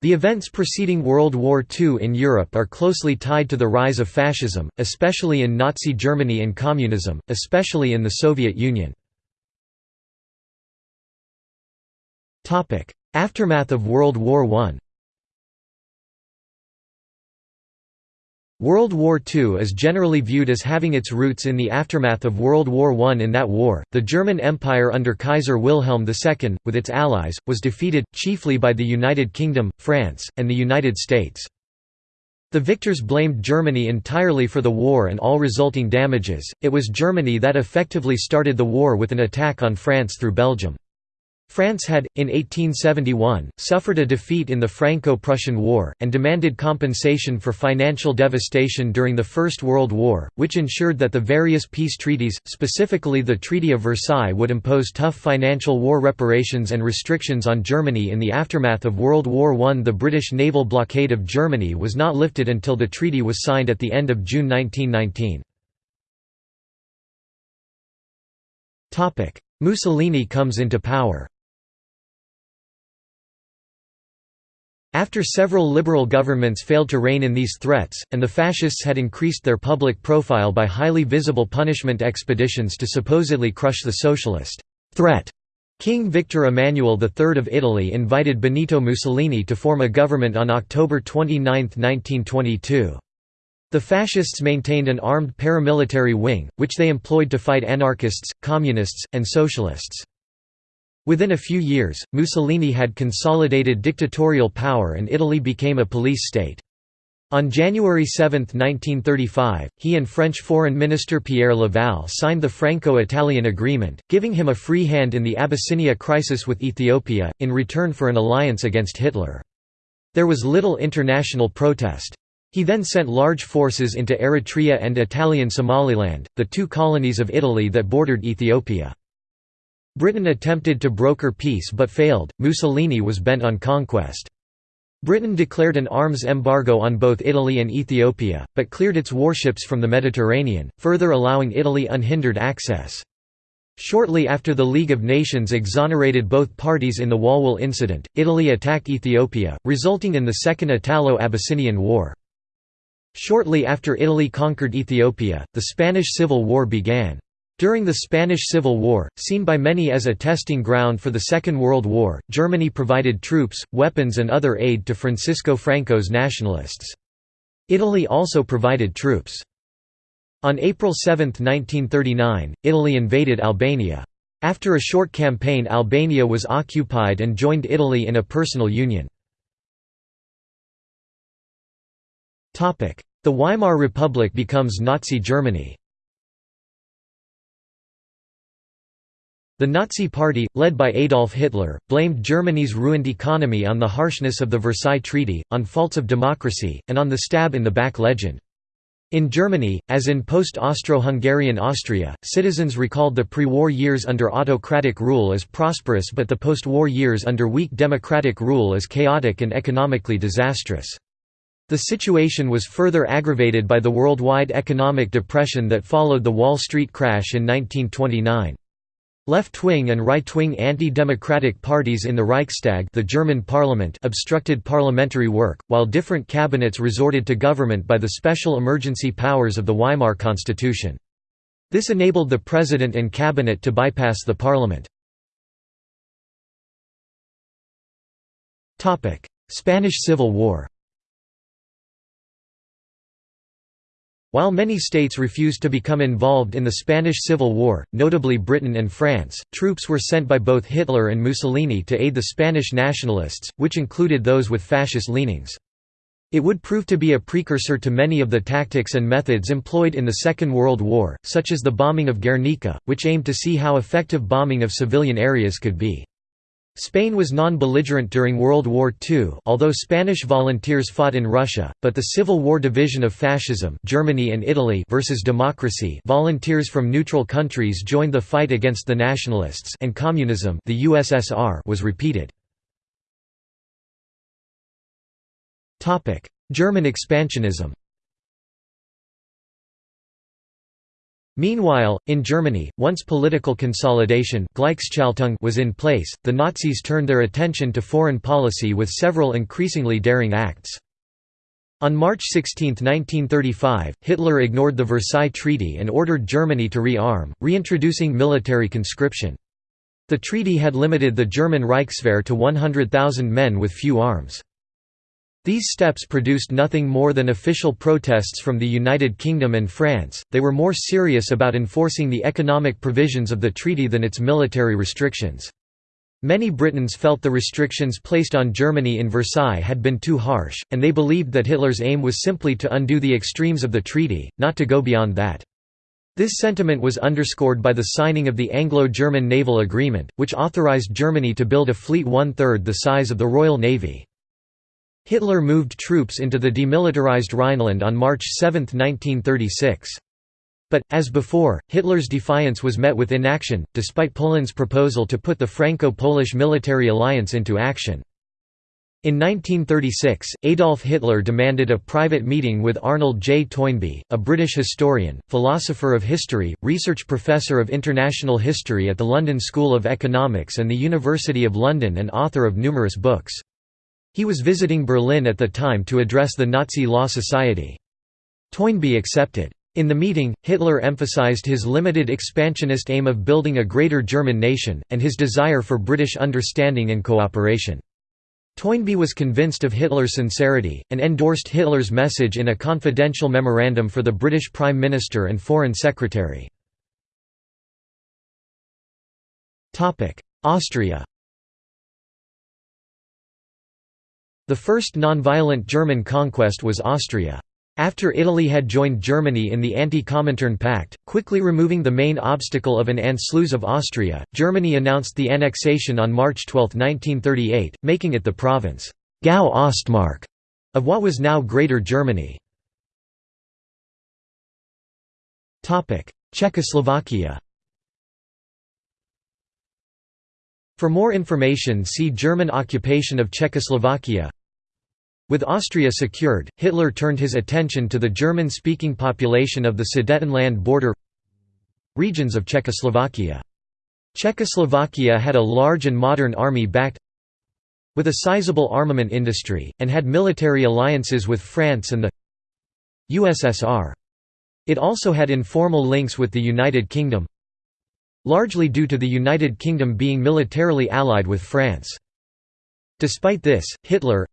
The events preceding World War II in Europe are closely tied to the rise of fascism, especially in Nazi Germany and communism, especially in the Soviet Union. Aftermath of World War I World War II is generally viewed as having its roots in the aftermath of World War I. In that war, the German Empire under Kaiser Wilhelm II, with its allies, was defeated, chiefly by the United Kingdom, France, and the United States. The victors blamed Germany entirely for the war and all resulting damages, it was Germany that effectively started the war with an attack on France through Belgium. France had, in 1871, suffered a defeat in the Franco-Prussian War, and demanded compensation for financial devastation during the First World War, which ensured that the various peace treaties, specifically the Treaty of Versailles would impose tough financial war reparations and restrictions on Germany in the aftermath of World War I. The British naval blockade of Germany was not lifted until the treaty was signed at the end of June 1919. Mussolini comes into power After several liberal governments failed to rein in these threats, and the fascists had increased their public profile by highly visible punishment expeditions to supposedly crush the socialist threat, King Victor Emmanuel III of Italy invited Benito Mussolini to form a government on October 29, 1922. The fascists maintained an armed paramilitary wing, which they employed to fight anarchists, communists, and socialists. Within a few years, Mussolini had consolidated dictatorial power and Italy became a police state. On January 7, 1935, he and French Foreign Minister Pierre Laval signed the Franco-Italian Agreement, giving him a free hand in the Abyssinia crisis with Ethiopia, in return for an alliance against Hitler. There was little international protest. He then sent large forces into Eritrea and Italian Somaliland, the two colonies of Italy that bordered Ethiopia. Britain attempted to broker peace but failed, Mussolini was bent on conquest. Britain declared an arms embargo on both Italy and Ethiopia, but cleared its warships from the Mediterranean, further allowing Italy unhindered access. Shortly after the League of Nations exonerated both parties in the Walwal incident, Italy attacked Ethiopia, resulting in the Second Italo-Abyssinian War. Shortly after Italy conquered Ethiopia, the Spanish Civil War began. During the Spanish Civil War, seen by many as a testing ground for the Second World War, Germany provided troops, weapons and other aid to Francisco Franco's nationalists. Italy also provided troops. On April 7, 1939, Italy invaded Albania. After a short campaign Albania was occupied and joined Italy in a personal union. The Weimar Republic becomes Nazi Germany The Nazi Party, led by Adolf Hitler, blamed Germany's ruined economy on the harshness of the Versailles Treaty, on faults of democracy, and on the stab-in-the-back legend. In Germany, as in post-Austro-Hungarian Austria, citizens recalled the pre-war years under autocratic rule as prosperous but the post-war years under weak democratic rule as chaotic and economically disastrous. The situation was further aggravated by the worldwide economic depression that followed the Wall Street crash in 1929. Left-wing and right-wing anti-democratic parties in the Reichstag the German parliament obstructed parliamentary work, while different cabinets resorted to government by the special emergency powers of the Weimar Constitution. This enabled the president and cabinet to bypass the parliament. Spanish Civil War While many states refused to become involved in the Spanish Civil War, notably Britain and France, troops were sent by both Hitler and Mussolini to aid the Spanish nationalists, which included those with fascist leanings. It would prove to be a precursor to many of the tactics and methods employed in the Second World War, such as the bombing of Guernica, which aimed to see how effective bombing of civilian areas could be. Spain was non-belligerent during World War II although Spanish volunteers fought in Russia, but the Civil War division of fascism Germany and Italy versus democracy volunteers from neutral countries joined the fight against the nationalists and communism the USSR was repeated. German expansionism Meanwhile, in Germany, once political consolidation was in place, the Nazis turned their attention to foreign policy with several increasingly daring acts. On March 16, 1935, Hitler ignored the Versailles Treaty and ordered Germany to rearm, reintroducing military conscription. The treaty had limited the German Reichswehr to 100,000 men with few arms. These steps produced nothing more than official protests from the United Kingdom and France, they were more serious about enforcing the economic provisions of the treaty than its military restrictions. Many Britons felt the restrictions placed on Germany in Versailles had been too harsh, and they believed that Hitler's aim was simply to undo the extremes of the treaty, not to go beyond that. This sentiment was underscored by the signing of the Anglo-German Naval Agreement, which authorized Germany to build a fleet one-third the size of the Royal Navy. Hitler moved troops into the demilitarized Rhineland on March 7, 1936. But, as before, Hitler's defiance was met with inaction, despite Poland's proposal to put the Franco-Polish military alliance into action. In 1936, Adolf Hitler demanded a private meeting with Arnold J. Toynbee, a British historian, philosopher of history, research professor of international history at the London School of Economics and the University of London and author of numerous books. He was visiting Berlin at the time to address the Nazi Law Society. Toynbee accepted. In the meeting, Hitler emphasized his limited expansionist aim of building a greater German nation, and his desire for British understanding and cooperation. Toynbee was convinced of Hitler's sincerity, and endorsed Hitler's message in a confidential memorandum for the British Prime Minister and Foreign Secretary. Austria The first non-violent German conquest was Austria. After Italy had joined Germany in the Anti-Comintern Pact, quickly removing the main obstacle of an Anschluss of Austria, Germany announced the annexation on March 12, 1938, making it the province Gau Ostmark of what was now Greater Germany. Czechoslovakia For more information see German occupation of Czechoslovakia with Austria secured, Hitler turned his attention to the German-speaking population of the Sudetenland border regions of Czechoslovakia. Czechoslovakia had a large and modern army backed with a sizable armament industry, and had military alliances with France and the USSR. It also had informal links with the United Kingdom largely due to the United Kingdom being militarily allied with France. Despite this, Hitler,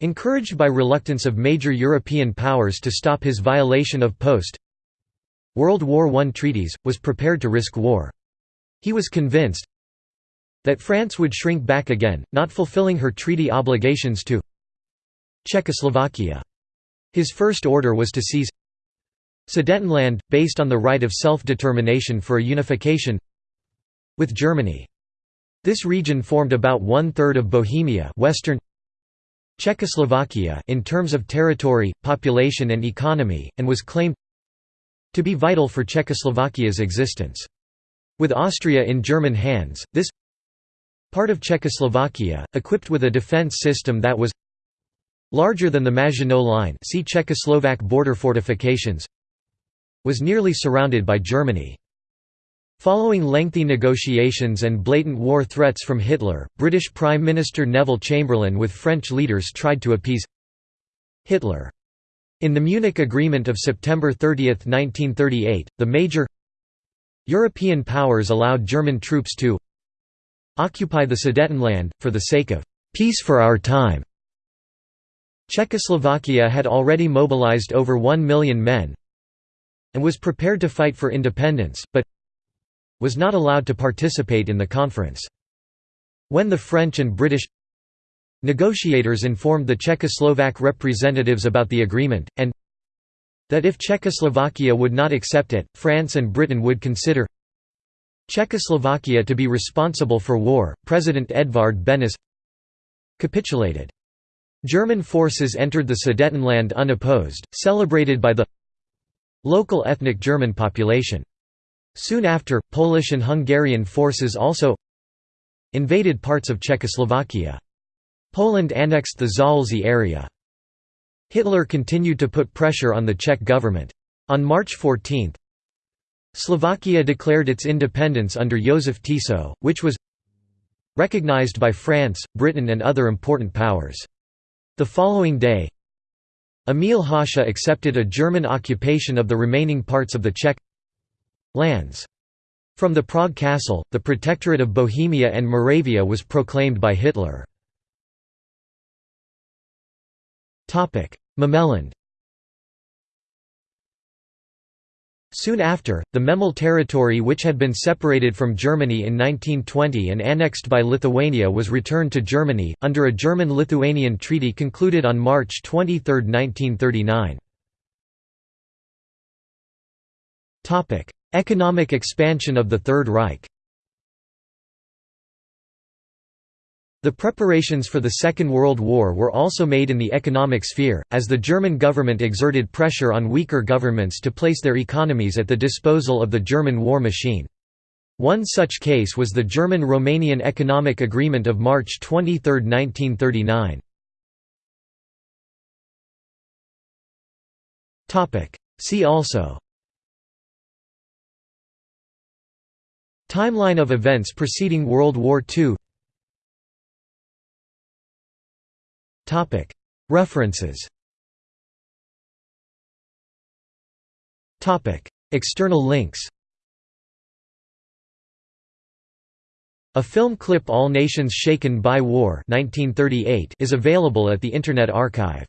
Encouraged by reluctance of major European powers to stop his violation of post World War I treaties, was prepared to risk war. He was convinced that France would shrink back again, not fulfilling her treaty obligations to Czechoslovakia. His first order was to seize Sudetenland, based on the right of self-determination for a unification with Germany. This region formed about one-third of Bohemia western Czechoslovakia in terms of territory, population and economy, and was claimed to be vital for Czechoslovakia's existence. With Austria in German hands, this part of Czechoslovakia, equipped with a defence system that was larger than the Maginot Line see Czechoslovak border fortifications, was nearly surrounded by Germany. Following lengthy negotiations and blatant war threats from Hitler, British Prime Minister Neville Chamberlain with French leaders tried to appease Hitler. In the Munich Agreement of September 30, 1938, the major European powers allowed German troops to occupy the Sudetenland, for the sake of «peace for our time». Czechoslovakia had already mobilized over one million men and was prepared to fight for independence, but was not allowed to participate in the conference. When the French and British negotiators informed the Czechoslovak representatives about the agreement, and that if Czechoslovakia would not accept it, France and Britain would consider Czechoslovakia to be responsible for war, President Edvard Benes capitulated. German forces entered the Sudetenland unopposed, celebrated by the local ethnic German population. Soon after, Polish and Hungarian forces also invaded parts of Czechoslovakia. Poland annexed the Zaolzie area. Hitler continued to put pressure on the Czech government. On March 14, Slovakia declared its independence under Joseph Tiso, which was recognized by France, Britain and other important powers. The following day Emil Hácha accepted a German occupation of the remaining parts of the Czech lands. From the Prague Castle, the Protectorate of Bohemia and Moravia was proclaimed by Hitler. Memeland Soon after, the Memel territory which had been separated from Germany in 1920 and annexed by Lithuania was returned to Germany, under a German-Lithuanian treaty concluded on March 23, 1939. Economic expansion of the Third Reich The preparations for the Second World War were also made in the economic sphere, as the German government exerted pressure on weaker governments to place their economies at the disposal of the German war machine. One such case was the German-Romanian Economic Agreement of March 23, 1939. See also Timeline of events preceding World War II References. External links. A film clip All Nations Shaken by War 1938 is available at the Internet Archive.